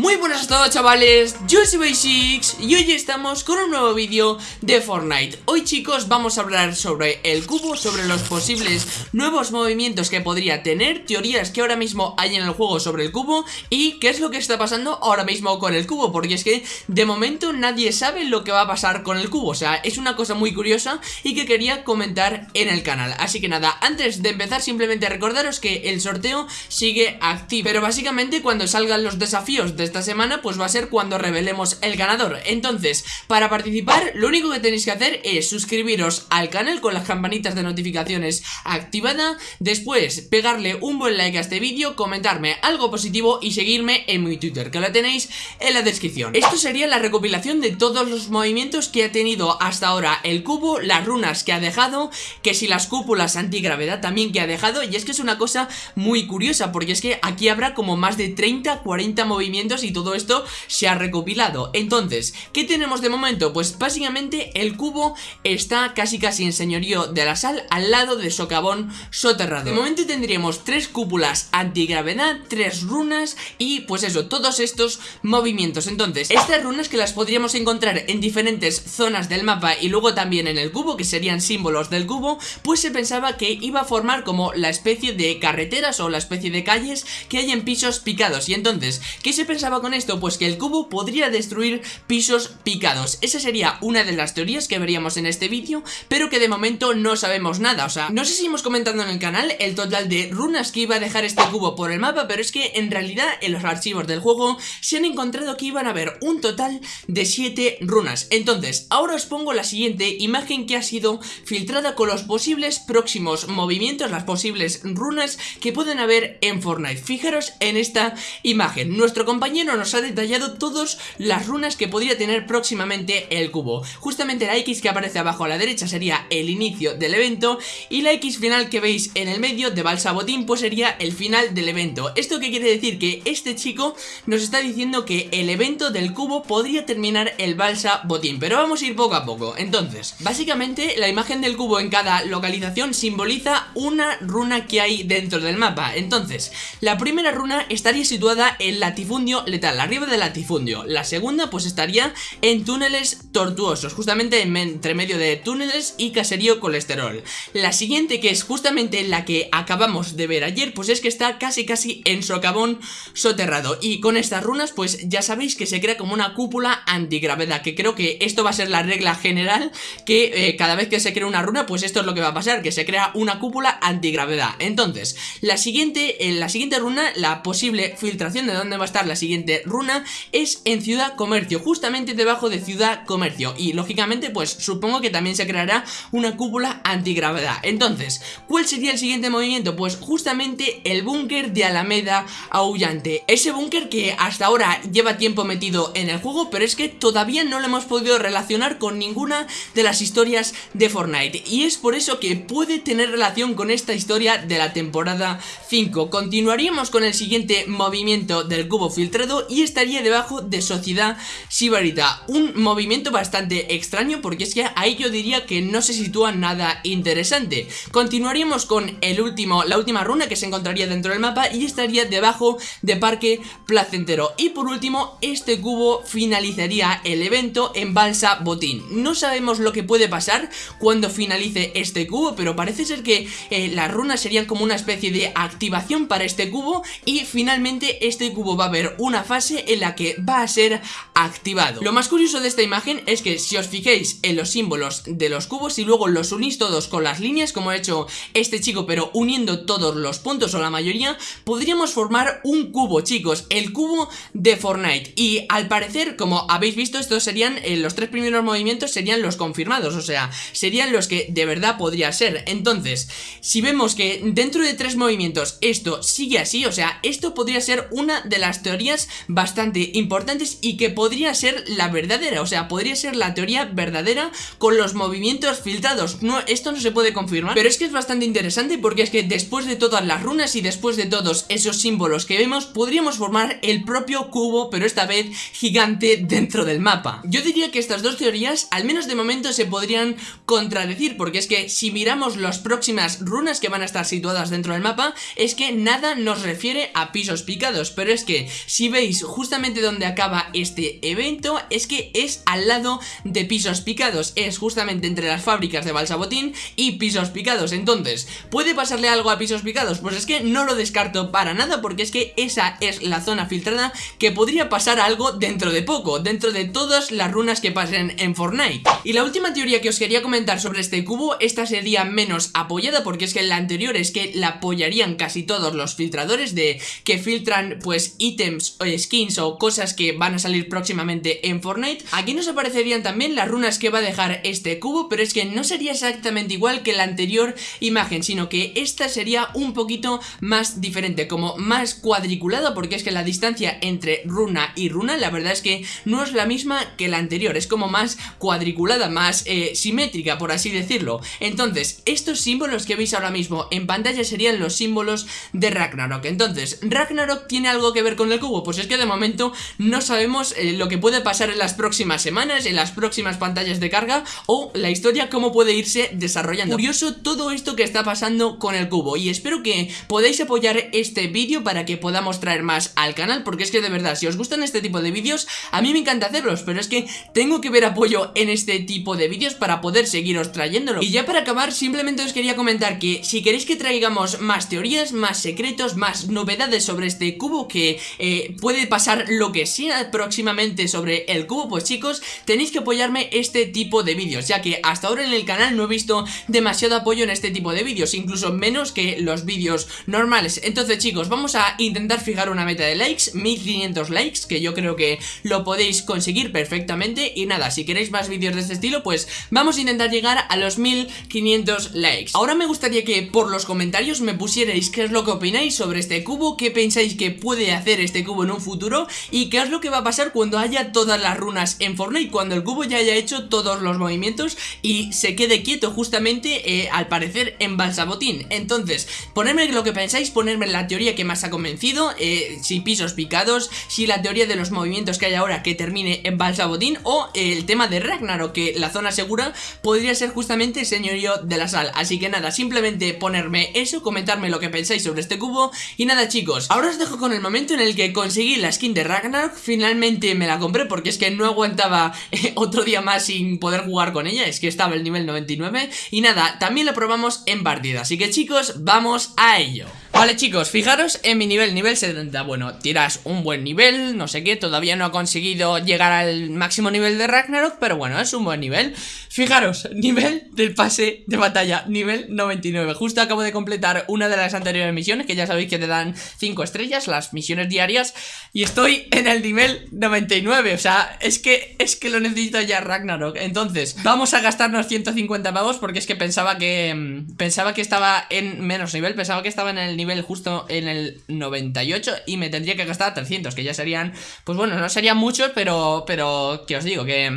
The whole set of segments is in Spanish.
Muy buenas a todos chavales, yo soy Basics y hoy estamos con un nuevo vídeo de Fortnite. Hoy chicos vamos a hablar sobre el cubo, sobre los posibles nuevos movimientos que podría tener Teorías que ahora mismo hay en el juego sobre el cubo Y qué es lo que está pasando ahora mismo con el cubo Porque es que de momento nadie sabe lo que va a pasar con el cubo. O sea, es una cosa muy curiosa y que quería comentar en el canal. Así que nada, antes de empezar simplemente recordaros que el sorteo sigue activo. Pero básicamente cuando salgan los desafíos de esta semana pues va a ser cuando revelemos el ganador. Entonces, para participar lo único que tenéis que hacer es suscribiros al canal con las campanitas de notificaciones activada Después, pegarle un buen like a este vídeo, comentarme algo positivo y seguirme en mi Twitter, que lo tenéis en la descripción. Esto sería la recopilación de todos los movimientos que ha tenido hasta ahora el cubo, las runas que ha dejado Que si las cúpulas antigravedad también que ha dejado Y es que es una cosa muy curiosa porque es que aquí habrá como más de 30, 40 movimientos y todo esto se ha recopilado. Entonces, ¿qué tenemos de momento? Pues básicamente el cubo está casi casi en señorío de la sal al lado de socavón soterrado. De momento tendríamos tres cúpulas antigravedad, tres runas y pues eso, todos estos movimientos. Entonces, estas runas que las podríamos encontrar en diferentes zonas del mapa y luego también en el cubo, que serían símbolos del cubo Pues se pensaba que iba a formar como la especie de carreteras o la especie de calles que hay en pisos picados. Y entonces, ¿qué se pensaba con esto? Pues que el cubo podría destruir pisos picados. Esa sería una de las teorías que veríamos en este vídeo Pero que de momento no sabemos nada. O sea, no sé si hemos comentando en el canal el total de runas que iba a dejar este cubo por el mapa Pero es que en realidad en los archivos del juego se han encontrado que iban a haber un total de 7 runas. Entonces, ahora os pongo la siguiente imagen que ha sido filtrada con los posibles próximos movimientos Las posibles runas que pueden haber en Fortnite. Fijaros en esta imagen. Nuestro compañero nos ha detallado todas las runas que podría tener próximamente el cubo. Justamente la X que aparece abajo a la derecha sería el inicio del evento Y la X final que veis en el medio de Balsa Botín pues sería el final del evento. ¿Esto qué quiere decir? Que este chico nos está diciendo que el evento del cubo podría terminar el Balsa Botín Pero vamos a ir poco a poco. Entonces, básicamente la imagen del cubo en cada localización simboliza una runa que hay dentro del mapa. Entonces, la primera runa estaría situada en latifundio letal, arriba del latifundio. La segunda pues estaría en túneles tortuosos, justamente entre medio de túneles y caserío colesterol. La siguiente que es justamente la que acabamos de ver ayer pues es que está casi casi en socavón soterrado. Y con estas runas pues ya sabéis que se crea como una cúpula antigravedad Que creo que esto va a ser la regla general que eh, cada vez que se crea una runa pues esto es lo que va a pasar Que se crea una cúpula antigravedad. Entonces, la siguiente, en la siguiente runa, la posible filtración de dónde va a estar la siguiente runa es en Ciudad Comercio, justamente debajo de Ciudad Comercio y lógicamente pues supongo que también se creará una cúpula antigravedad. Entonces, ¿cuál sería el siguiente movimiento? Pues justamente el búnker de Alameda Aullante, ese búnker que hasta ahora lleva tiempo metido en el juego pero es que todavía no lo hemos podido relacionar con ninguna de las historias de Fortnite y es por eso que puede tener relación con esta historia de la temporada 5. Continuaríamos con el siguiente movimiento del cubo filtrado y estaría debajo de Sociedad Sibarita. Un movimiento bastante extraño porque es que ahí yo diría que no se sitúa nada interesante. Continuaríamos con el último, la última runa que se encontraría dentro del mapa y estaría debajo de Parque Placentero. Y por último, este cubo finalizaría el evento en Balsa Botín. No sabemos lo que puede pasar cuando finalice este cubo, pero parece ser que eh, las runas serían como una especie de activación para este cubo y finalmente este cubo va a haber una fase en la que va a ser activado. Lo más curioso de esta imagen es que si os fijéis en los símbolos de los cubos y luego los unís todos con las líneas como ha hecho este chico pero uniendo todos los puntos o la mayoría podríamos formar un cubo chicos, el cubo de Fortnite. Y al parecer como habéis visto estos serían eh, los tres primeros movimientos serían los confirmados o sea serían los que de verdad podría ser. Entonces si vemos que dentro de tres movimientos esto sigue así o sea esto podría ser una de las teorías bastante importantes y que podría ser la verdadera, o sea, podría ser la teoría verdadera con los movimientos filtrados. No, esto no se puede confirmar, pero es que es bastante interesante porque es que después de todas las runas y después de todos esos símbolos que vemos, podríamos formar el propio cubo, pero esta vez gigante dentro del mapa. Yo diría que estas dos teorías, al menos de momento, se podrían contradecir, porque es que si miramos las próximas runas que van a estar situadas dentro del mapa, es que nada nos refiere a pisos picados, pero es que si veis justamente donde acaba este evento, es que es al lado de pisos picados, es justamente entre las fábricas de Balsabotín y pisos picados, entonces, ¿puede pasarle algo a pisos picados? Pues es que no lo descarto para nada, porque es que esa es la zona filtrada que podría pasar algo dentro de poco, dentro de todas las runas que pasen en Fortnite. Y la última teoría que os quería comentar sobre este cubo, esta sería menos apoyada porque es que la anterior es que la apoyarían casi todos los filtradores de que filtran pues ítems skins o cosas que van a salir próximamente en Fortnite. Aquí nos aparecerían también las runas que va a dejar este cubo, pero es que no sería exactamente igual que la anterior imagen, sino que esta sería un poquito más diferente, como más cuadriculada porque es que la distancia entre runa y runa la verdad es que no es la misma que la anterior, es como más cuadriculada, más eh, simétrica por así decirlo. Entonces, estos símbolos que veis ahora mismo en pantalla serían los símbolos de Ragnarok. Entonces, ¿Ragnarok tiene algo que ver con el cubo? Pues es que de momento no sabemos eh, lo que puede pasar en las próximas semanas, en las próximas pantallas de carga o la historia cómo puede irse desarrollando. Curioso todo esto que está pasando con el cubo y espero que podáis apoyar este vídeo para que podamos traer más al canal porque es que de verdad, si os gustan este tipo de vídeos, a mí me encanta hacerlos, pero es que tengo que ver apoyo en este tipo de vídeos para poder seguiros trayéndolo. Y ya para acabar, simplemente os quería comentar que si queréis que traigamos más teorías, más secretos, más novedades sobre este cubo, que eh, puede pasar lo que sea próximamente sobre el cubo, pues chicos, tenéis que apoyarme este tipo de vídeos, ya que hasta ahora en el canal no he visto demasiado apoyo en este tipo de vídeos, incluso menos que los vídeos normales. Entonces chicos, vamos a intentar fijar una meta de likes, 1500 likes, que yo creo que lo podéis conseguir perfectamente. Y nada, si queréis más vídeos de este estilo, pues vamos a intentar llegar a los 1500 likes. Ahora me gustaría que por los comentarios me pusierais qué es lo que opináis sobre este cubo, qué pensáis que puede hacer este cubo en un futuro y qué es lo que va a pasar cuando haya todas las runas en Fortnite, cuando el cubo ya haya hecho todos los movimientos y se quede quieto justamente, eh, al parecer, en Balsabotín. Entonces, ponedme lo que pensáis, ponerme la teoría que más ha convencido, eh, si pisos picados, si la teoría de los movimientos que hay ahora que termine en Balsabotín o el tema de Ragnarok, que la zona segura podría ser justamente el señorío de la sal. Así que nada, simplemente ponerme eso, comentarme lo que pensáis sobre este cubo y nada chicos, ahora os dejo con el momento en el que conseguí la skin de Ragnarok, finalmente me la compré porque es que no aguantaba eh, otro día más sin poder jugar con ella, es que estaba el nivel 99 y nada, también la probamos en partida, así que chicos, vamos a ello. Vale chicos, fijaros en mi nivel, nivel 70 Bueno, tiras un buen nivel, no sé qué Todavía no ha conseguido llegar al máximo nivel de Ragnarok Pero bueno, es un buen nivel. Fijaros, nivel del pase de batalla Nivel 99 Justo acabo de completar una de las anteriores misiones Que ya sabéis que te dan 5 estrellas Las misiones diarias Y estoy en el nivel 99 O sea, es que, es que lo necesito ya Ragnarok. Entonces, vamos a gastarnos 150 pavos Porque es que pensaba que... Mm, pensaba que estaba en menos nivel Pensaba que estaba en el nivel justo en el 98 y me tendría que gastar 300, que ya serían, pues bueno, no serían muchos, pero, pero, que os digo, que...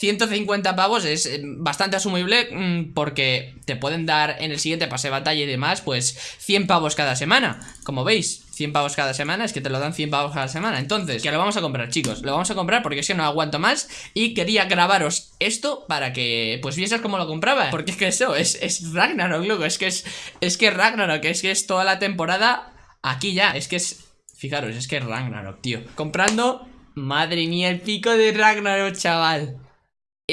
150 pavos es eh, bastante asumible mm, porque te pueden dar en el siguiente pase de batalla y demás, pues 100 pavos cada semana, como veis. 100 pavos cada semana, es que te lo dan 100 pavos cada semana. Entonces, que lo vamos a comprar, chicos. Lo vamos a comprar porque es que no aguanto más Y quería grabaros esto para que Pues vieses cómo lo compraba. Porque es que eso, es, es Ragnarok, loco. Es que es, es que Ragnarok, es que es toda la temporada Aquí ya, es que es Fijaros, es que es Ragnarok, tío. Comprando, madre mía, el pico de Ragnarok, chaval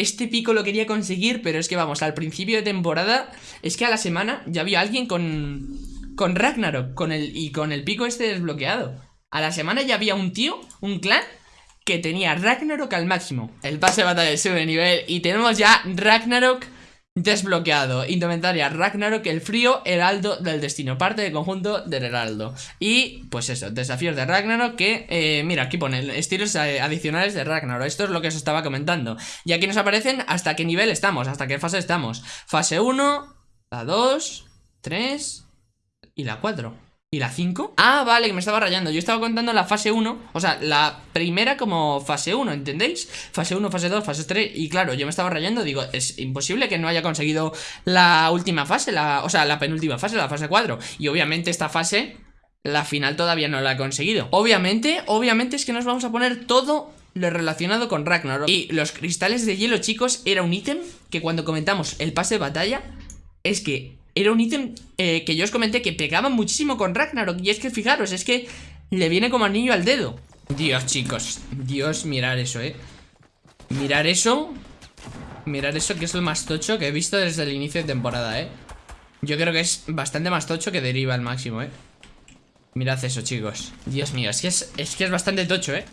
este pico lo quería conseguir, pero es que vamos, al principio de temporada, es que a la semana ya había alguien con, con Ragnarok con el, y con el pico este desbloqueado. A la semana ya había un tío, un clan, que tenía Ragnarok al máximo. El pase de batalla sube de nivel y tenemos ya Ragnarok desbloqueado. Indumentaria Ragnarok, el frío, heraldo del destino. Parte del conjunto del heraldo. Y pues eso, desafíos de Ragnarok que, eh, mira, aquí pone estilos adicionales de Ragnarok. Esto es lo que os estaba comentando. Y aquí nos aparecen hasta qué nivel estamos, hasta qué fase estamos. Fase 1, la 2, 3 y la 4. ¿Y la 5? Ah, vale, que me estaba rayando Yo estaba contando la fase 1 O sea, la primera como fase 1, ¿entendéis? Fase 1, fase 2, fase 3 Y claro, yo me estaba rayando Digo, es imposible que no haya conseguido la última fase la, O sea, la penúltima fase, la fase 4 Y obviamente esta fase La final todavía no la he conseguido Obviamente, obviamente es que nos vamos a poner todo lo relacionado con Ragnarok Y los cristales de hielo, chicos, era un ítem Que cuando comentamos el pase de batalla Es que era un ítem eh, que yo os comenté que pegaba muchísimo con Ragnarok. Y es que fijaros, es que le viene como anillo al dedo. Dios, chicos. Dios, mirar eso, eh. Mirar eso. Mirar eso que es lo más tocho que he visto desde el inicio de temporada, eh. Yo creo que es bastante más tocho que deriva al máximo, eh. Mirad eso, chicos Dios mío, es que es, es que es bastante tocho, ¿eh?